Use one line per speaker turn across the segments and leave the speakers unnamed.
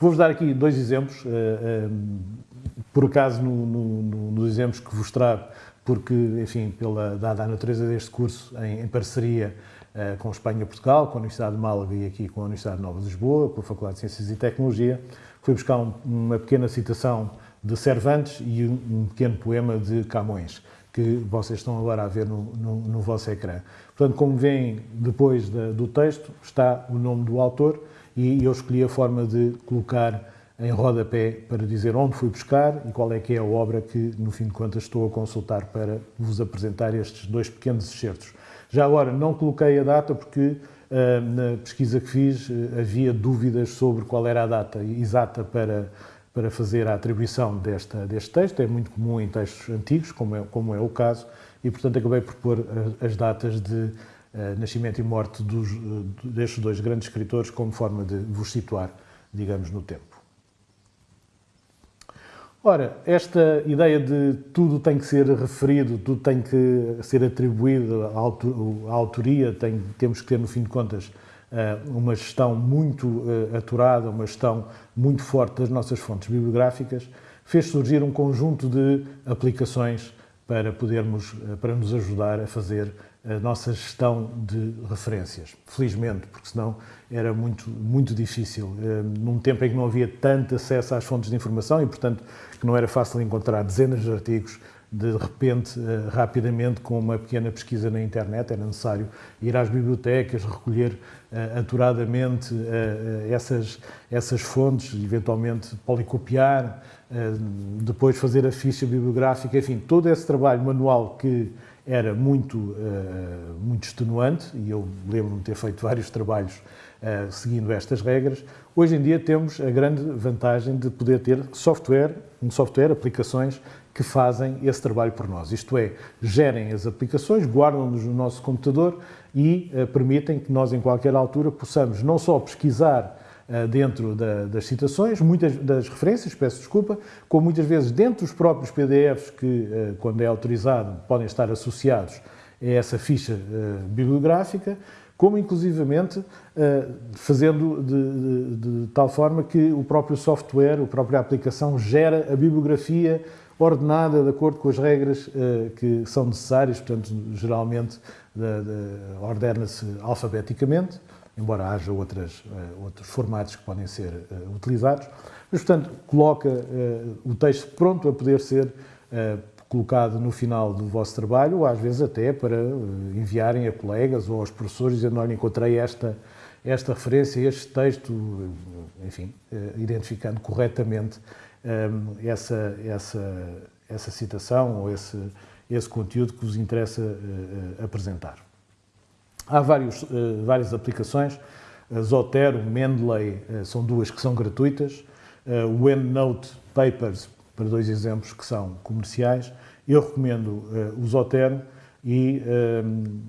Vou-vos dar aqui dois exemplos, por acaso no, no, no, nos exemplos que vos trago, porque, enfim, pela, dada a natureza deste curso, em, em parceria uh, com Espanha e Portugal, com a Universidade de Málaga e aqui com a Universidade Nova de Lisboa, com a Faculdade de Ciências e Tecnologia, fui buscar um, uma pequena citação de Cervantes e um, um, pequeno poema de Camões, que vocês estão agora a ver no, no, no vosso ecrã. Portanto, como veem, depois da, do texto está o nome do autor e eu escolhi a forma de colocar em rodapé para dizer onde fui buscar e qual é que é a obra que, no fim de contas, estou a consultar para vos apresentar estes dois pequenos excertos. Já agora, não coloquei a data porque uh, na pesquisa que fiz uh, havia dúvidas sobre qual era a data exata para, para fazer a atribuição desta, deste texto. É muito comum em textos antigos, como é, como é o caso, e, portanto, acabei por pôr as, as datas de nascimento e morte dos, destes dois grandes escritores como forma de vos situar, digamos, no tempo. Ora, esta ideia de tudo tem que ser referido, tudo tem que ser atribuído à autoria, tem, temos que ter, no fim de contas, eh, uma gestão muito eh, aturada, uma gestão muito forte das nossas fontes bibliográficas, fez surgir um conjunto de aplicações para podermos, eh, para nos ajudar a fazer a nossa gestão de referências. Felizmente, porque senão era muito, muito difícil. Num tempo em que não havia tanto acesso às fontes de informação e, portanto, que não era fácil encontrar dezenas de artigos de repente, eh, rapidamente, com uma pequena pesquisa na internet, era necessário ir às bibliotecas, recolher uh, aturadamente uh, essas, essas fontes, eventualmente policopiar, depois fazer a ficha bibliográfica, enfim, todo esse trabalho manual que era muito, muito extenuante, e eu lembro-me de ter feito vários trabalhos seguindo estas regras, hoje em dia temos a grande vantagem de poder ter software um software, aplicações que fazem esse trabalho por nós. Isto é, gerem as aplicações, guardam-nos no nosso computador e uh, permitem que nós, em qualquer altura, possamos não só pesquisar uh, dentro da, das citações, muitas das referências, peço desculpa, como muitas vezes dentro dos próprios PDFs que, uh, quando é autorizado, podem estar associados a essa ficha bibliográfica, como inclusivamente fazendo de, de, de, tal forma que o próprio software, a própria aplicação gera a bibliografia ordenada de acordo com as regras eh, que são necessárias, portanto, geralmente ordena-se alfabeticamente, embora haja outras, eh, outros formatos que podem ser utilizados, mas, portanto, coloca o texto pronto a poder ser colocado no final do vosso trabalho, ou às vezes até para eh, enviarem a colegas ou aos professores dizendo, olha, encontrei esta, esta referência, este texto, eh, enfim, eh, identificando corretamente essa, essa, essa citação ou esse, esse conteúdo que vos interessa apresentar. Há vários, várias aplicações, Zotero, Mendeley, são duas que são gratuitas, o EndNote Papers para dois exemplos que são comerciais. Eu recomendo o Zotero e uh,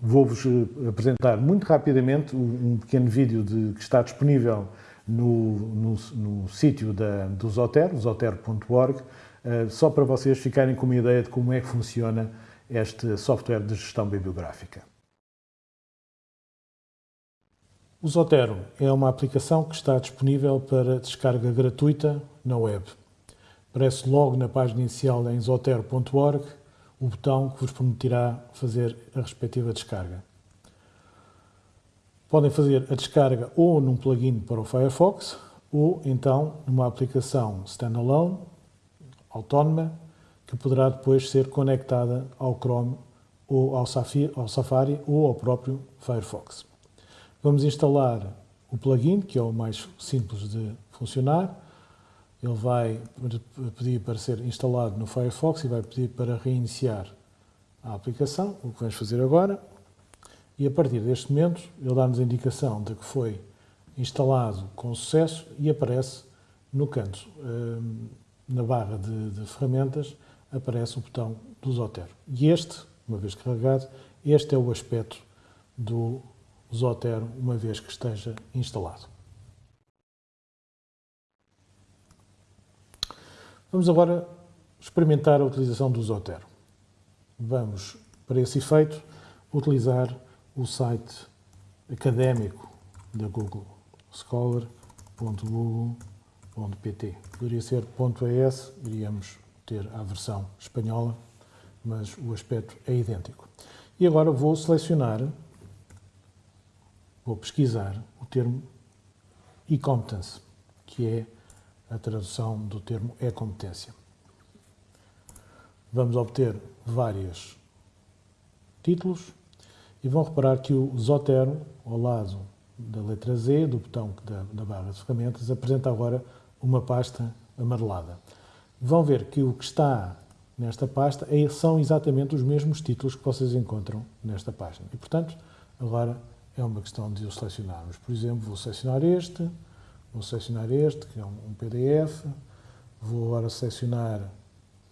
vou-vos eh, apresentar muito rapidamente um, pequeno vídeo de, que está disponível no, no, no sítio da, do Zotero, zotero.org, uh, só para vocês ficarem com uma ideia de como é que funciona este software de gestão bibliográfica. O Zotero é uma aplicação que está disponível para descarga gratuita na web. Aparece logo na página inicial em zotero.org o botão que vos permitirá fazer a respectiva descarga. Podem fazer a descarga ou num plugin para o Firefox ou então numa aplicação standalone, autónoma, que poderá depois ser conectada ao Chrome ou ao Safari ou ao próprio Firefox. Vamos instalar o plugin, que é o mais simples de funcionar, ele vai pedir para ser instalado no Firefox e vai pedir para reiniciar a aplicação, o que vamos fazer agora. E a partir deste momento, ele dá-nos a indicação de que foi instalado com sucesso e aparece no canto, hum, na barra de, de ferramentas, aparece o botão do Zotero. E este, uma vez carregado, este é o aspecto do Zotero, uma vez que esteja instalado. Vamos agora experimentar a utilização do Zotero. Vamos, para esse efeito, utilizar o site académico da Google, scholar.google.com. .pt. Poderia ser .es, iríamos ter a versão espanhola, mas o aspecto é idêntico. E agora vou selecionar, vou pesquisar o termo e-competence, que é a tradução do termo e-competência. Vamos obter vários títulos e vão reparar que o Zotero, ao lado da letra Z, do botão da, da barra de ferramentas, apresenta agora uma pasta amarelada. Vão ver que o que está nesta pasta é, são exatamente os mesmos títulos que vocês encontram nesta página. E, portanto, agora é uma questão de o selecionarmos. Por exemplo, vou selecionar este, vou selecionar este, que é um PDF, vou agora selecionar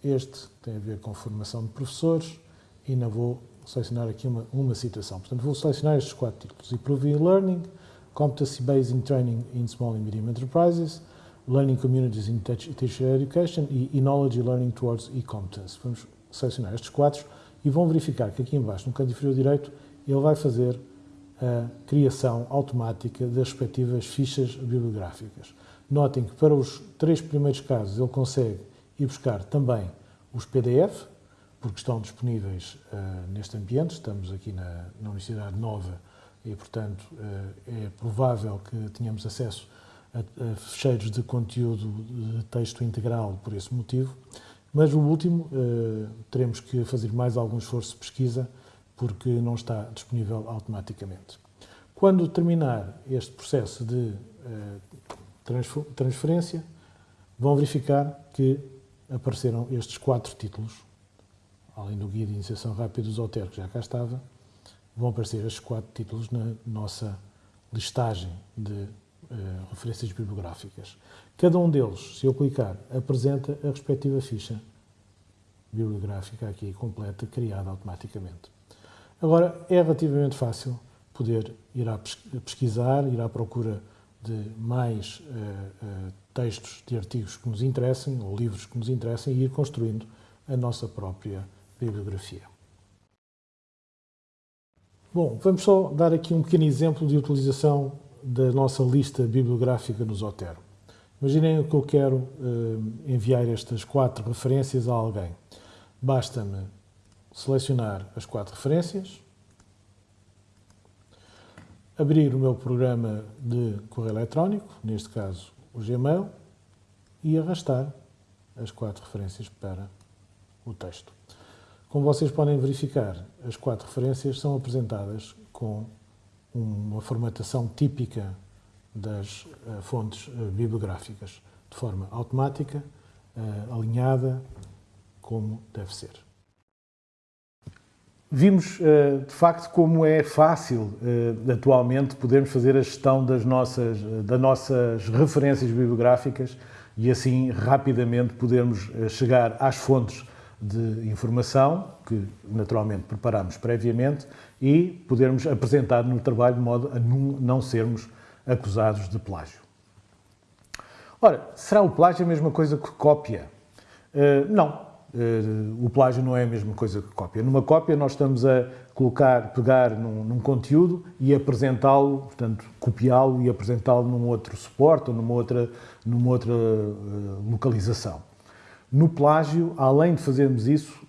este, que tem a ver com formação de professores, e ainda vou selecionar aqui uma, uma citação. Portanto, vou selecionar estes quatro títulos. Improving Learning, Competency-Based in Training in Small and Medium Enterprises, Learning Communities in Teacher Education e, Knowledge Learning Towards E-Competence. Vamos selecionar estes quatro e vão verificar que aqui embaixo, no canto inferior direito, ele vai fazer a criação automática das respectivas fichas bibliográficas. Notem que para os três primeiros casos ele consegue ir buscar também os PDF, porque estão disponíveis uh, neste ambiente, estamos aqui na, na, Universidade Nova e, portanto, uh, é provável que tenhamos acesso a, a fecheiros de conteúdo de texto integral por esse motivo, mas o último uh, teremos que fazer mais algum esforço de pesquisa porque não está disponível automaticamente. Quando terminar este processo de transferência, vão verificar que apareceram estes quatro títulos além do Guia de Iniciação Rápida do Zotero, que já cá estava, vão aparecer estes quatro títulos na nossa listagem de uh, referências bibliográficas. Cada um deles, se eu clicar, apresenta a respectiva ficha bibliográfica aqui completa, criada automaticamente. Agora, é relativamente fácil poder ir a pesquisar, ir à procura de mais uh, uh, textos de artigos que nos interessem, ou livros que nos interessem, e ir construindo a nossa própria bibliografia. Bom, vamos só dar aqui um pequeno exemplo de utilização da nossa lista bibliográfica no Zotero. Imaginem que eu quero uh, enviar estas quatro referências a alguém. Basta-me selecionar as quatro referências, abrir o meu programa de correio eletrónico, neste caso o Gmail, e arrastar as quatro referências para o texto. Como vocês podem verificar, as quatro referências são apresentadas com uma formatação típica das uh, fontes uh, bibliográficas, de forma automática, uh, alinhada, como deve ser. Vimos, de facto, como é fácil, atualmente, podermos fazer a gestão das nossas, das nossas referências bibliográficas e, assim, rapidamente podermos chegar às fontes de informação, que naturalmente preparamos previamente, e podermos apresentar no trabalho de modo a não sermos acusados de plágio. Ora, será o plágio a mesma coisa que cópia? Uh, não. Uh, o plágio não é a mesma coisa que cópia. Numa cópia nós estamos a colocar, pegar num, num conteúdo e apresentá-lo, portanto, copiá-lo e apresentá-lo num outro suporte ou numa outra, numa outra uh, localização. No plágio, além de fazermos isso,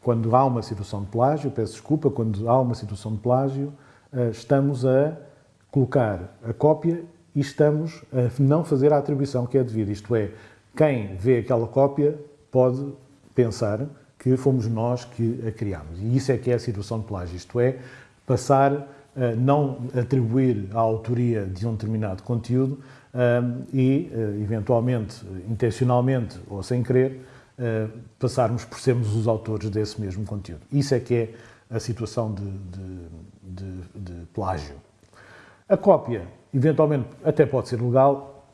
quando há uma situação de plágio, peço desculpa, quando há uma situação de plágio, eh, estamos a colocar a cópia e estamos a não fazer a atribuição que é devida. Isto é, quem vê aquela cópia pode pensar que fomos nós que a criámos. E isso é que é a situação de plágio, isto é, passar a não atribuir a autoria de um determinado conteúdo e, eh, eventualmente, intencionalmente ou sem querer, eh, passarmos por sermos os autores desse mesmo conteúdo. Isso é que é a situação de, de, de, de plágio. A cópia, eventualmente, até pode ser legal,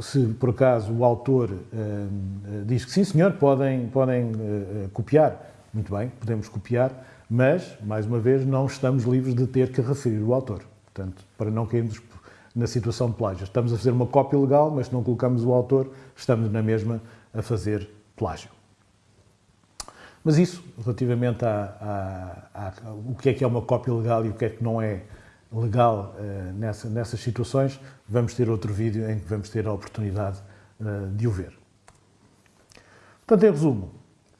se por acaso o autor uh, diz que sim, senhor, podem, podem uh, copiar, muito bem, podemos copiar, mas, mais uma vez, não estamos livres de ter que referir o autor. Portanto, para não cairmos na situação de plágio. Estamos a fazer uma cópia legal, mas se não colocamos o autor, estamos na mesma a fazer plágio. Mas isso, relativamente a, a, a, a, o que é que é uma cópia legal e o que é que não é legal uh, nessa, nessas situações, vamos ter outro vídeo em que vamos ter a oportunidade de o ver. Portanto, em resumo,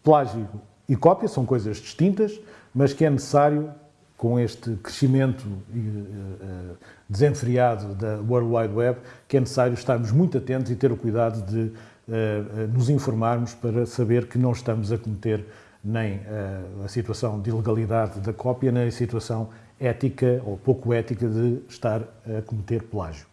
plágio e cópia são coisas distintas, mas que é necessário, com este crescimento desenfreado da World Wide Web, que é necessário estarmos muito atentos e ter o cuidado de nos informarmos para saber que não estamos a cometer nem a situação de ilegalidade da cópia, nem a situação ética ou pouco ética de estar a cometer plágio.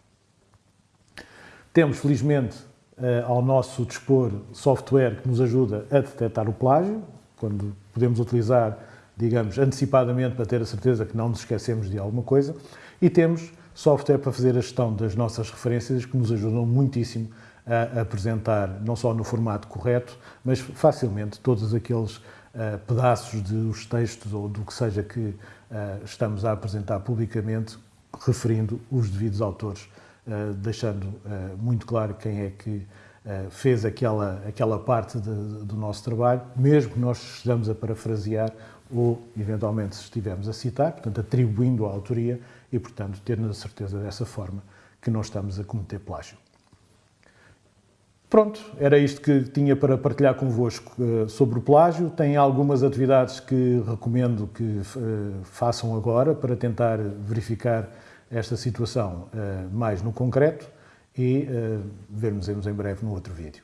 Temos, felizmente, eh, ao nosso dispor software que nos ajuda a detectar o plágio, quando podemos utilizar, digamos, antecipadamente para ter a certeza que não nos esquecemos de alguma coisa, e temos software para fazer a gestão das nossas referências que nos ajudam muitíssimo a apresentar, não só no formato correto, mas facilmente todos aqueles uh, pedaços dos textos ou do que seja que uh, estamos a apresentar publicamente, referindo os devidos autores eh, deixando muito claro quem é que fez aquela, aquela parte de, do nosso trabalho, mesmo que nós estejamos a parafrasear ou, eventualmente, se estivermos a citar, portanto, atribuindo a autoria e, portanto, tendo a certeza dessa forma que não estamos a cometer plágio. Pronto, era isto que tinha para partilhar convosco sobre o plágio. Tem algumas atividades que recomendo que façam agora para tentar verificar esta situação uh, mais no concreto e uh, vermos em breve no outro vídeo.